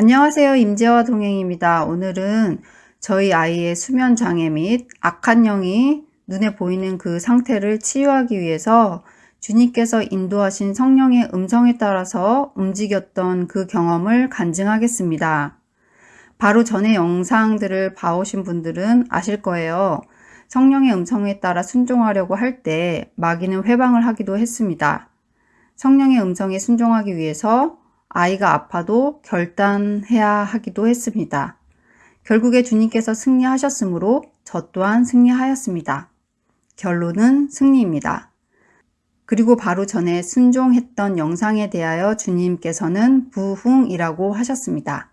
안녕하세요. 임재화 동행입니다. 오늘은 저희 아이의 수면 장애 및 악한 영이 눈에 보이는 그 상태를 치유하기 위해서 주님께서 인도하신 성령의 음성에 따라서 움직였던 그 경험을 간증하겠습니다. 바로 전에 영상들을 봐오신 분들은 아실 거예요. 성령의 음성에 따라 순종하려고 할 때 마귀는 회방을 하기도 했습니다. 성령의 음성에 순종하기 위해서 아이가 아파도 결단해야 하기도 했습니다. 결국에 주님께서 승리하셨으므로 저 또한 승리하였습니다. 결론은 승리입니다. 그리고 바로 전에 순종했던 영상에 대하여 주님께서는 부흥이라고 하셨습니다.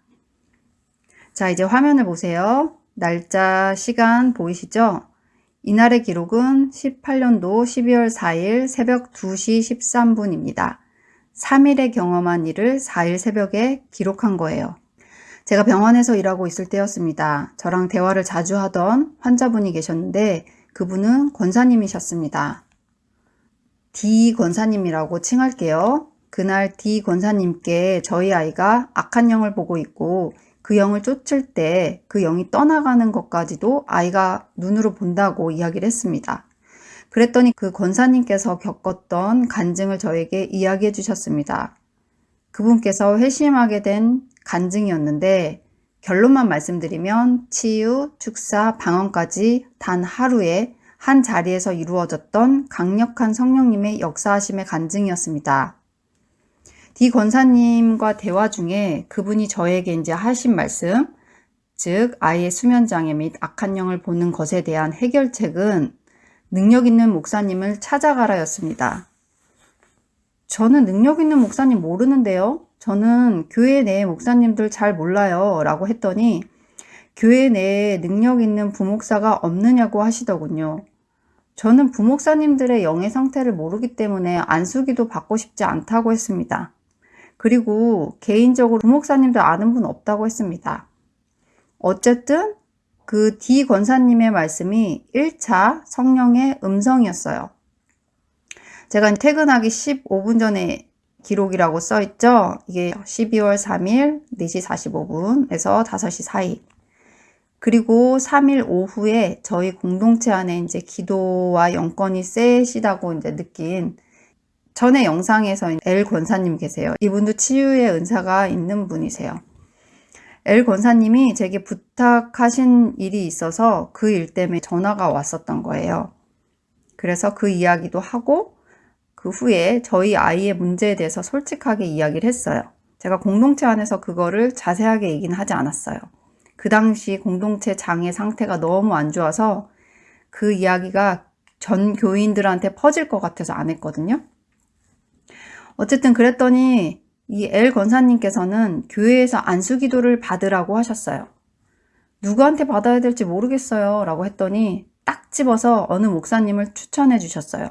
자, 이제 화면을 보세요. 날짜, 시간 보이시죠? 이날의 기록은 18년도 12월 4일 새벽 2시 13분입니다. 3일에 경험한 일을 4일 새벽에 기록한 거예요. 제가 병원에서 일하고 있을 때였습니다. 저랑 대화를 자주 하던 환자분이 계셨는데 그분은 권사님이셨습니다. D 권사님이라고 칭할게요. 그날 D 권사님께 저희 아이가 악한 영을 보고 있고 그 영을 쫓을 때 그 영이 떠나가는 것까지도 아이가 눈으로 본다고 이야기를 했습니다. 그랬더니 그 권사님께서 겪었던 간증을 저에게 이야기해 주셨습니다. 그분께서 회심하게 된 간증이었는데 결론만 말씀드리면 치유, 축사, 방언까지 단 하루에 한 자리에서 이루어졌던 강력한 성령님의 역사하심의 간증이었습니다. 디 권사님과 대화 중에 그분이 저에게 이제 하신 말씀, 즉 아이의 수면장애 및 악한 영을 보는 것에 대한 해결책은 능력 있는 목사님을 찾아가라였습니다. 저는 능력 있는 목사님 모르는데요. 저는 교회 내 목사님들 잘 몰라요. 라고 했더니 교회 내에 능력 있는 부목사가 없느냐고 하시더군요. 저는 부목사님들의 영의 상태를 모르기 때문에 안수기도 받고 싶지 않다고 했습니다. 그리고 개인적으로 부목사님들 아는 분 없다고 했습니다. 어쨌든 그 D 권사님의 말씀이 1차 성령의 음성이었어요. 제가 퇴근하기 15분 전에 기록이라고 써 있죠. 이게 12월 3일 4시 45분에서 5시 사이. 그리고 3일 오후에 저희 공동체 안에 이제 기도와 영권이 세시다고 이제 느낀 전에 영상에서 엘 권사님 계세요. 이분도 치유의 은사가 있는 분이세요. 엘 권사님이 제게 부탁하신 일이 있어서 그 일 때문에 전화가 왔었던 거예요. 그래서 그 이야기도 하고 그 후에 저희 아이의 문제에 대해서 솔직하게 이야기를 했어요. 제가 공동체 안에서 그거를 자세하게 얘기는 하지 않았어요. 그 당시 공동체 장애 상태가 너무 안 좋아서 그 이야기가 전 교인들한테 퍼질 것 같아서 안 했거든요. 어쨌든 그랬더니 이엘 권사님께서는 교회에서 안수기도를 받으라고 하셨어요. 누구한테 받아야 될지 모르겠어요 라고 했더니 딱 집어서 어느 목사님을 추천해 주셨어요.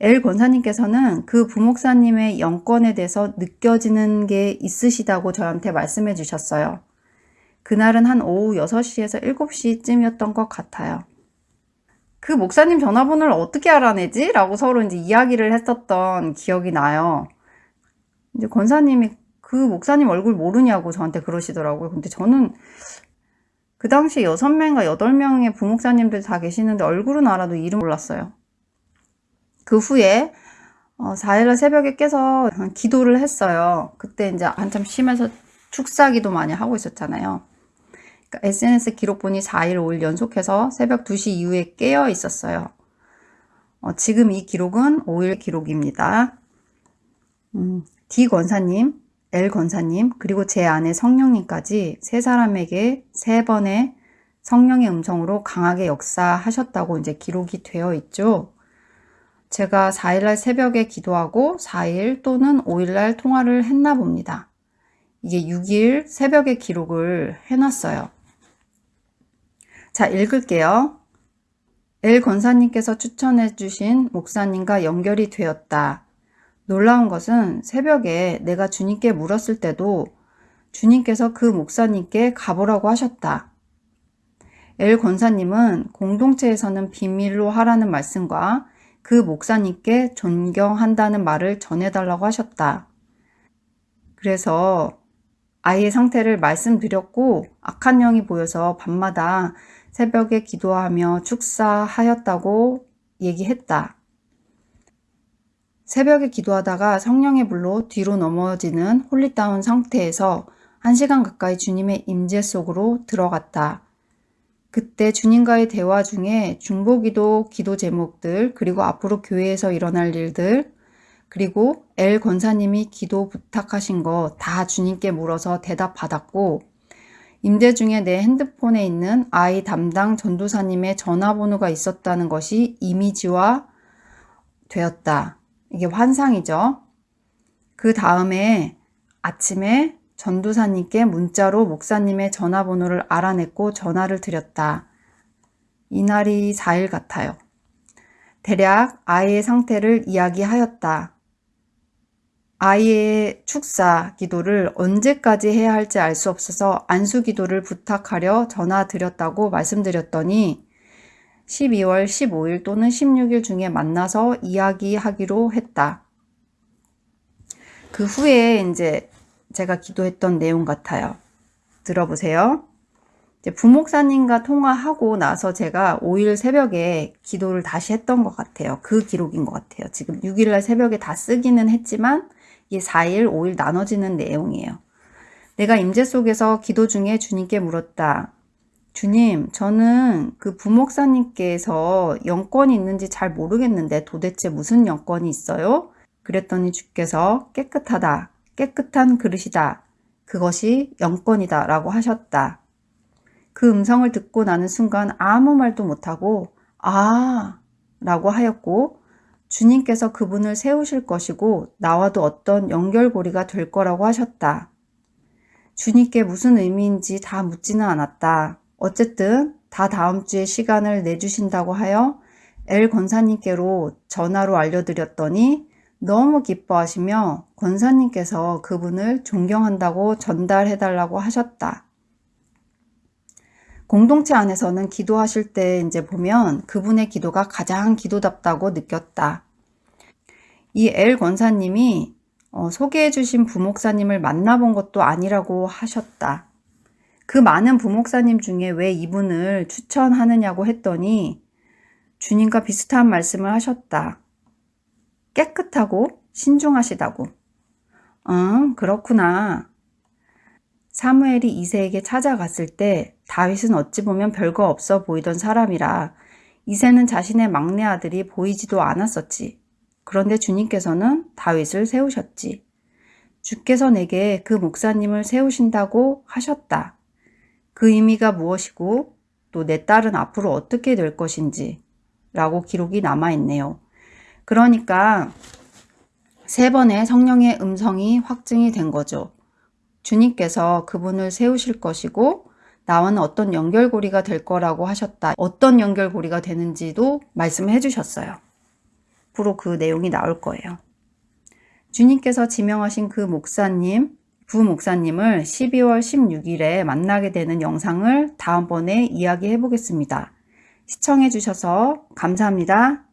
엘 권사님께서는 그 부목사님의 영권에 대해서 느껴지는 게 있으시다고 저한테 말씀해 주셨어요. 그날은 한 오후 6시에서 7시쯤이었던 것 같아요. 그 목사님 전화번호를 어떻게 알아내지? 라고 서로 이제 이야기를 했었던 기억이 나요. 이제 권사님이 그 목사님 얼굴 모르냐고 저한테 그러시더라고요. 근데 저는 그 당시에 6명인가 8명의 부목사님들 다 계시는데 얼굴은 알아도 이름 몰랐어요. 그 후에 어, 4일날 새벽에 깨서 기도를 했어요. 그때 이제 한참 쉬면서 축사기도 많이 하고 있었잖아요. 그러니까 SNS 기록 보니 4일, 5일 연속해서 새벽 2시 이후에 깨어 있었어요. 어, 지금 이 기록은 5일 기록입니다. 음, D 권사님, L 권사님, 그리고 제 아내 성령님까지 세 사람에게 세 번의 성령의 음성으로 강하게 역사하셨다고 이제 기록이 되어 있죠. 제가 4일날 새벽에 기도하고 4일 또는 5일날 통화를 했나 봅니다. 이게 6일 새벽에 기록을 해놨어요. 자, 읽을게요. 엘 권사님께서 추천해 주신 목사님과 연결이 되었다. 놀라운 것은 새벽에 내가 주님께 물었을 때도 주님께서 그 목사님께 가보라고 하셨다. 엘 권사님은 공동체에서는 비밀로 하라는 말씀과 그 목사님께 존경한다는 말을 전해달라고 하셨다. 그래서 아이의 상태를 말씀드렸고 악한 영이 보여서 밤마다 새벽에 기도하며 축사하였다고 얘기했다. 새벽에 기도하다가 성령의 불로 뒤로 넘어지는 holy down 상태에서 한 시간 가까이 주님의 임재 속으로 들어갔다. 그때 주님과의 대화 중에 중보기도 기도 제목들 그리고 앞으로 교회에서 일어날 일들 그리고 엘 권사님이 기도 부탁하신 거 다 주님께 물어서 대답받았고 임대 중에 내 핸드폰에 있는 아이 담당 전도사님의 전화번호가 있었다는 것이 이미지화 되었다. 이게 환상이죠. 그 다음에 아침에 전도사님께 문자로 목사님의 전화번호를 알아냈고 전화를 드렸다. 이날이 4일 같아요. 대략 아이의 상태를 이야기하였다. 아이의 축사 기도를 언제까지 해야 할지 알 수 없어서 안수 기도를 부탁하려 전화 드렸다고 말씀드렸더니 12월 15일 또는 16일 중에 만나서 이야기하기로 했다. 그 후에 이제 제가 기도했던 내용 같아요. 들어보세요. 부목사님과 통화하고 나서 제가 5일 새벽에 기도를 다시 했던 것 같아요. 그 기록인 것 같아요. 지금 6일날 새벽에 다 쓰기는 했지만 이게 4일, 5일 나눠지는 내용이에요. 내가 임재 속에서 기도 중에 주님께 물었다. 주님, 저는 그 부목사님께서 영권이 있는지 잘 모르겠는데 도대체 무슨 영권이 있어요? 그랬더니 주께서 깨끗하다. 깨끗한 그릇이다. 그것이 영권이다. 라고 하셨다. 그 음성을 듣고 나는 순간 아무 말도 못하고, 아, 라고 하였고, 주님께서 그분을 세우실 것이고, 나와도 어떤 연결고리가 될 거라고 하셨다. 주님께 무슨 의미인지 다 묻지는 않았다. 어쨌든 다 다음 주에 시간을 내주신다고 하여 엘 권사님께로 전화로 알려드렸더니 너무 기뻐하시며 권사님께서 그분을 존경한다고 전달해달라고 하셨다. 공동체 안에서는 기도하실 때 이제 보면 그분의 기도가 가장 기도답다고 느꼈다. 이 엘 권사님이 어, 소개해 주신 부목사님을 만나본 것도 아니라고 하셨다. 그 많은 부목사님 중에 왜 이분을 추천하느냐고 했더니 주님과 비슷한 말씀을 하셨다. 깨끗하고 신중하시다고. 응, 그렇구나. 사무엘이 이세에게 찾아갔을 때 다윗은 어찌 보면 별거 없어 보이던 사람이라 이세는 자신의 막내 아들이 보이지도 않았었지. 그런데 주님께서는 다윗을 세우셨지. 주께서 내게 그 목사님을 세우신다고 하셨다. 그 의미가 무엇이고 또 내 딸은 앞으로 어떻게 될 것인지 라고 기록이 남아있네요. 그러니까 세 번의 성령의 음성이 확증이 된 거죠. 주님께서 그분을 세우실 것이고 나와는 어떤 연결고리가 될 거라고 하셨다. 어떤 연결고리가 되는지도 말씀해 주셨어요. 앞으로 그 내용이 나올 거예요. 주님께서 지명하신 그 목사님, 부목사님을 12월 16일에 만나게 되는 영상을 다음번에 이야기해 보겠습니다. 시청해 주셔서 감사합니다.